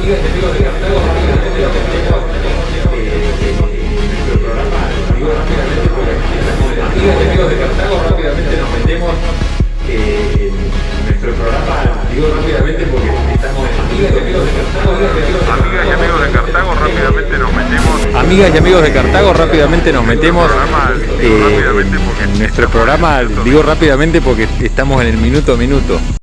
amigos de Cartago, rápidamente nos metemos eh, en nuestro programa. Digo rápidamente porque estamos en amigas y amigos de Cartago. Amigas y amigos de Cartago, rápidamente nos metemos. Amigas y amigos de Cartago, rápidamente nos metemos eh, en nuestro programa. Digo rápidamente porque estamos en el minuto a minuto.